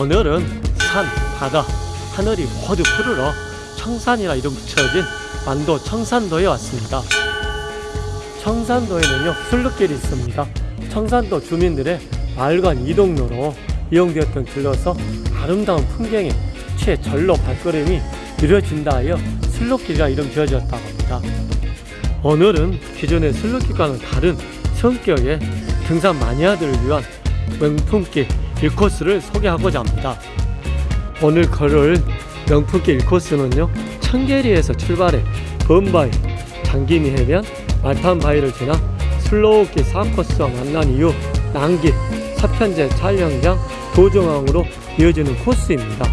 오늘은 산, 바다, 하늘이 모두 푸르러 청산이라 이름 붙여진 완도 청산도에 왔습니다. 청산도에는요 술루길이 있습니다. 청산도 주민들의 마을간 이동로로 이용되었던 길로서 아름다운 풍경에 최 절로 발걸음이 느려진다 하여 술루길이라 이름 지어졌다고 합니다. 오늘은 기존의 술루길과는 다른 성격의 등산 마니아들을 위한 명품길 1코스를 소개하고자 합니다. 오늘 걸을 명품길 1코스는요 청계리에서 출발해 범바위, 장기미 해변, 말판바위를 지나 슬로우길 4코스와 만난 이후 난길, 사편제 촬영장, 도정항으로 이어지는 코스입니다.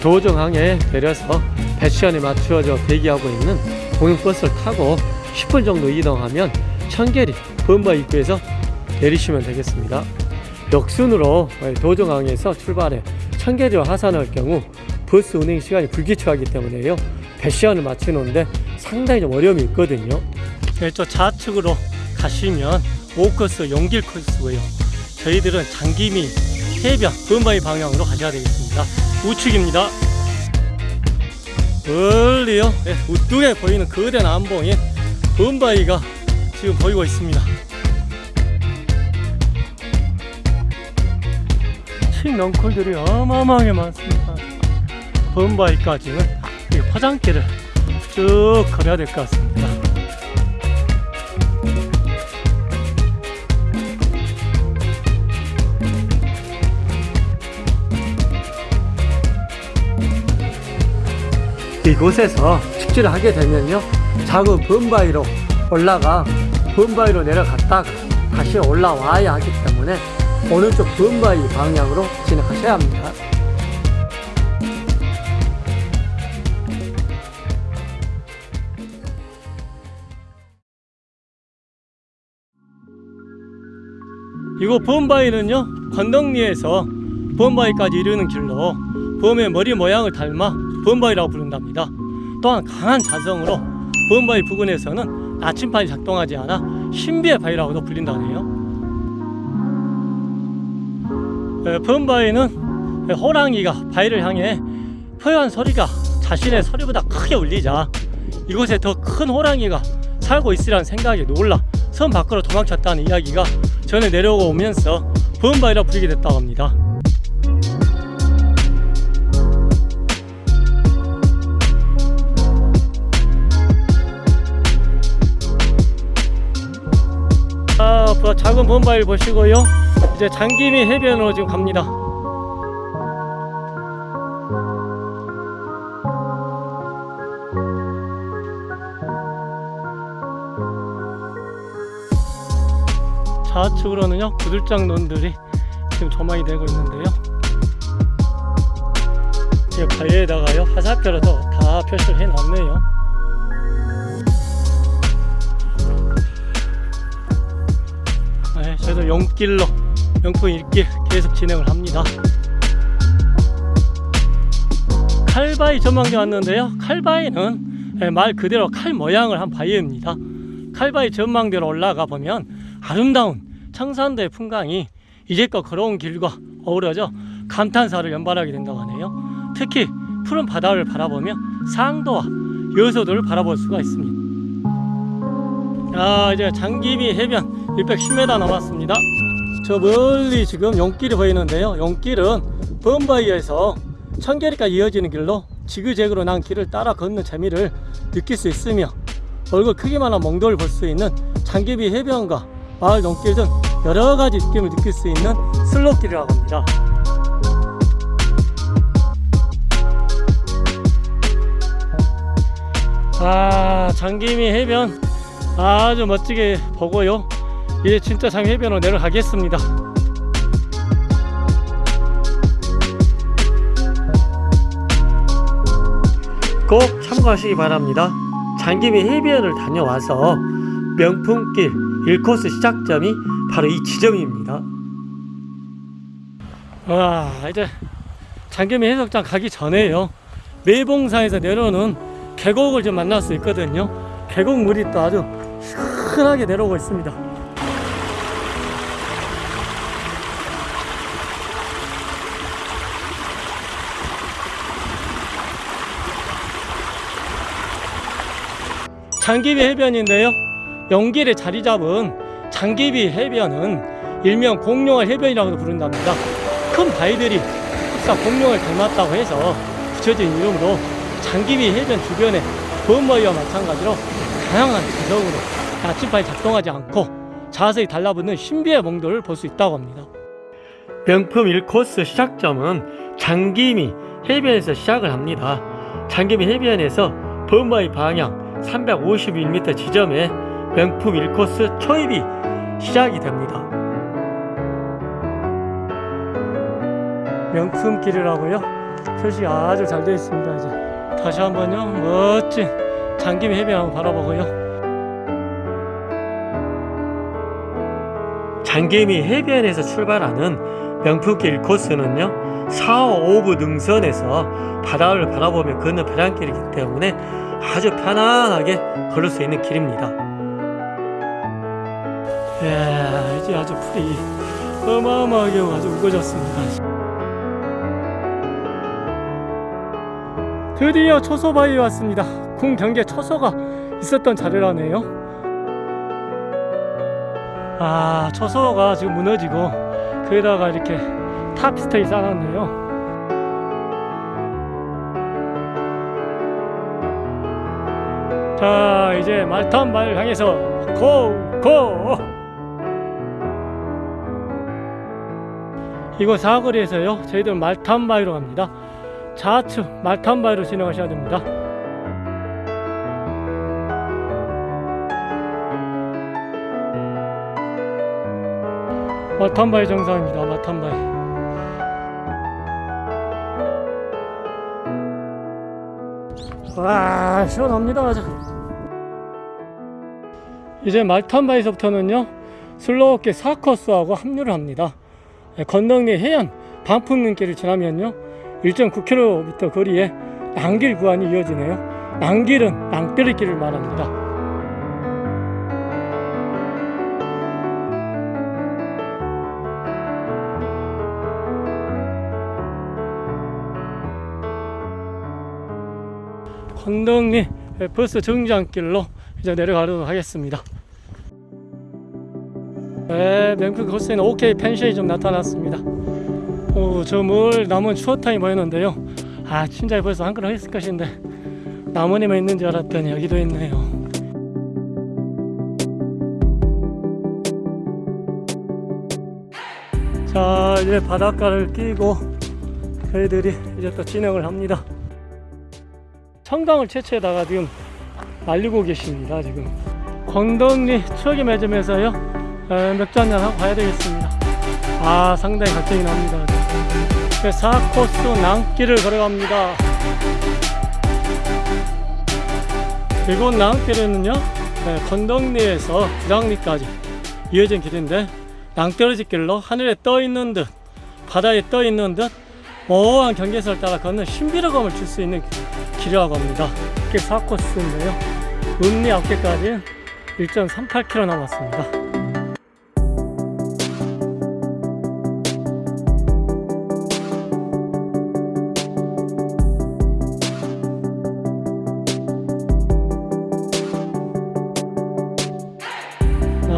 도정항에 내려서 배시간에 맞추어져 대기하고 있는 공영버스를 타고 10분 정도 이동하면 청계리 범바위 입구에서 내리시면 되겠습니다. 역순으로 도정항에서 출발해 청계리와 하산할 경우 버스 운행 시간이 불규칙하기 때문에요. 배시간을 맞추는데 상당히 좀 어려움이 있거든요. 네, 저 좌측으로 가시면 5코스 용길 코스고요. 저희들은 장기미 해변 범바위 방향으로 가셔야 되겠습니다. 우측입니다. 멀리요 네, 우뚝에 보이는 거대 남봉인 범바위가 지금 보이고 있습니다. 신명콜들이 어마어마하게 많습니다. 범바위까지는 이 포장길을 쭉 걸어야 될 것 같습니다. 이곳에서 축지를 하게 되면요 작은 범바위로 올라가 범바위로 내려갔다가 다시 올라와야 하기 때문에 오른쪽 범바위 방향으로 진행하셔야 합니다 이곳 범바위는요 건덕리에서 범바위까지 이르는 길로 범의 머리 모양을 닮아 범바위라고 부른답니다. 또한 강한 자성으로 범바위 부근에서는 나침반이 작동하지 않아 신비의 바위라고도 불린다네요. 에, 범바위는 호랑이가 바위를 향해 표현 소리가 자신의 소리보다 크게 울리자 이곳에 더 큰 호랑이가 살고 있으라는 생각에 놀라 섬 밖으로 도망쳤다는 이야기가 전에 내려오고 오면서 범바위라 부르게 됐다고 합니다. 아, 그 작은 범바위를 보시고요. 이제 장기미 해변으로 지금 갑니다. 좌측으로는요 구들장 논들이 지금 조망이 되고 있는데요 이 바위에다가요 화살표로도 다 표시를 해 놨네요 네, 저희도 용길로 명품 일길 계속 진행을 합니다 칼바위 전망대 왔는데요 칼바위는 네, 말 그대로 칼 모양을 한 바위입니다 칼바위 전망대로 올라가 보면 아름다운 청산도의 풍광이 이제껏 걸어온 길과 어우러져 감탄사를 연발하게 된다고 하네요. 특히 푸른 바다를 바라보며 상도와 여서도를 바라볼 수가 있습니다. 아 이제 장기미 해변 610m 남았습니다. 저 멀리 지금 용길이 보이는데요. 용길은 범바위에서 청계리까지 이어지는 길로 지그재그로 난 길을 따라 걷는 재미를 느낄 수 있으며 얼굴 크기만한 몽돌을 볼 수 있는 장기미 해변과 마을 농길 등 여러가지 느낌을 느낄 수 있는 슬로길이라고 합니다 아 장기미 해변 아주 멋지게 보고요 이제 진짜 장 해변으로 내려가겠습니다. 꼭 참고하시기 바랍니다. 장기미 해변을 다녀와서 명품길 1코스 시작점이 바로 이 지점입니다. 와 이제 장겸이 해석장 가기 전에요. 매봉산에서 내려오는 계곡을 좀 만날 수 있거든요. 계곡 물이 또 아주 시원하게 내려오고 있습니다 장기비 해변인데요. 연길에 자리 잡은 장기비 해변은 일명 공룡알 해변이라고도 부른답니다. 큰 바위들이 흡사 공룡을 닮았다고 해서 붙여진 이름으로 장기비 해변 주변에 범바위와 마찬가지로 다양한 구성으로 나침반이 작동하지 않고 자세히 달라붙는 신비의 몽도를 볼수 있다고 합니다. 명품 1코스 시작점은 장기미 해변에서 시작을 합니다. 장기미 해변에서 범바위 방향 351m 지점에 명품 1코스 초입이 시작이 됩니다. 명품 길이라고요? 표시가 아주 잘 되어 있습니다. 이제 다시 한번요 멋진 장기미 해변 바라보고요. 장개미 해변에서 출발하는 명품길 코스는요 4, 5부 능선에서 바다를 바라보며 걷는 배낭길이기 때문에 아주 편안하게 걸을 수 있는 길입니다. 이야 이제 아주 풀이 어마어마하게 아주 우거졌습니다. 드디어 초소바위에 왔습니다. 궁경계 초소가 있었던 자리라네요. 아 초소가 지금 무너지고 거기다가 이렇게 탑스테이 쌓았네요 자 이제 말탄바를 향해서 고고 이곳 사거리에서요 저희들 말탄바위로 갑니다 좌측 말탄바위로 진행하셔야 됩니다 마탄바위 정상입니다. 마탄바위. 와 시원합니다 아주. 이제 말탄바위에서부터는요 슬로우게 4코스하고 합류를 합니다. 예, 건덕리 해안 방풍릉길을 지나면요 1.9km 거리에 낭길 구간이 이어지네요. 낭길은 낭떠리길을 말합니다. 건덕리 버스 정장길로 이제 내려가도록 하겠습니다. 네, 맹크 코스에는 OK 펜션이 좀 나타났습니다. 오, 저물 남은 추어탕이 보였는데요. 아, 진짜 벌써 한 그릇 했을 것인데 나무님만 있는 줄 알았더니 여기도 있네요. 자, 이제 바닷가를 끼고 저희들이 이제 또 진행을 합니다. 청강을 채취에다가 지금 말리고 계십니다 지금 건덕리 추억의 매점에서요 맥주 한잔 하고 가야 되겠습니다 아 상당히 갈등이 납니다 4코스 낭길을 걸어갑니다 이곳 낭길에는요 건덕리에서 구장리까지 이어진 길인데 낭떠러지 길로 하늘에 떠 있는 듯 바다에 떠 있는 듯 모호한 경계선을 따라 걷는 신비로감을 줄 수 있는 길이라고 합니다. 이게 4코스인데요. 음리 앞에까지 1.38km 남았습니다.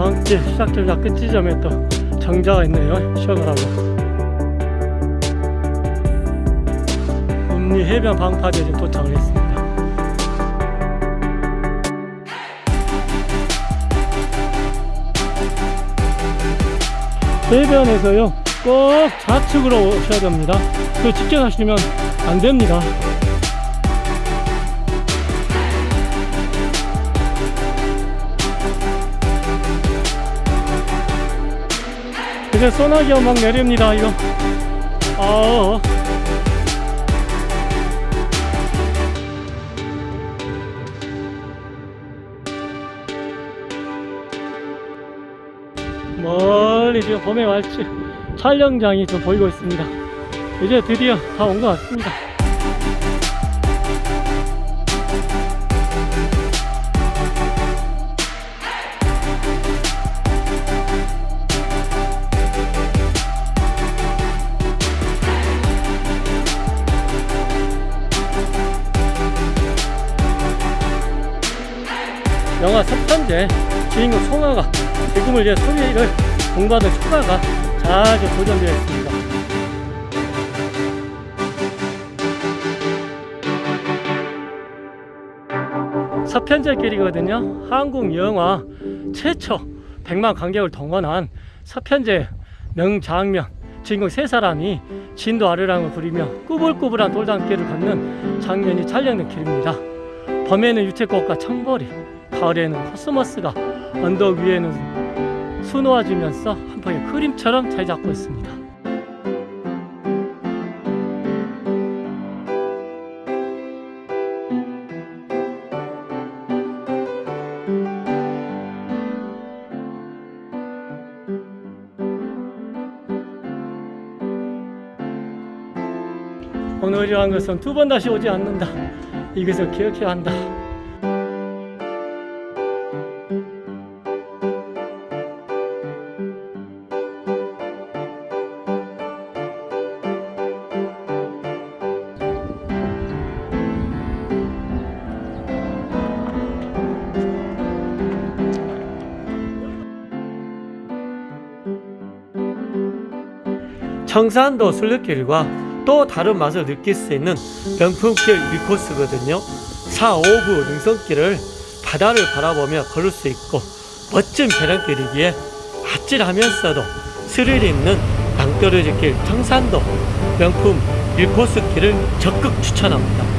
낭길 시작점자 끝 지점에 또 정자가 있네요. 쉬어가라고. 금리 해변 방파제에 지금 도착을 했습니다. 해변에서요 꼭 좌측으로 오셔야 됩니다. 그 직진하시면 안 됩니다. 이제 소나기가 막 내립니다 이거. 아 멀리 지금 봄의 왈츠 촬영장이 좀 보이고 있습니다. 이제 드디어 다 온 것 같습니다 영화 서편제 주인공 송아가 죽음을 위해 소리를 공부하던 초가가 자주 보존되어 있습니다. 서편제길이거든요. 한국 영화 최초 100만 관객을 동원한 서편제 명장면 주인공 세 사람이 진도 아르랑을 부리며 꾸불꾸불한 돌담길을 걷는 장면이 촬영된 길입니다. 봄에는 유채꽃과 청보리, 가을에는 코스모스가 언덕 위에는 수놓아지면서 한 방의 그림처럼 자리 잡고 있습니다. 오늘이란 것은 두 번 다시 오지 않는다. 이것을 기억해야 한다. 청산도 순례길과 또 다른 맛을 느낄 수 있는 명품길 밀코스거든요. 4, 5부 능선길을 바다를 바라보며 걸을 수 있고 멋진 배낭길이기에 아찔하면서도 스릴 있는 낭떠러지 길 청산도 명품 밀코스 길을 적극 추천합니다.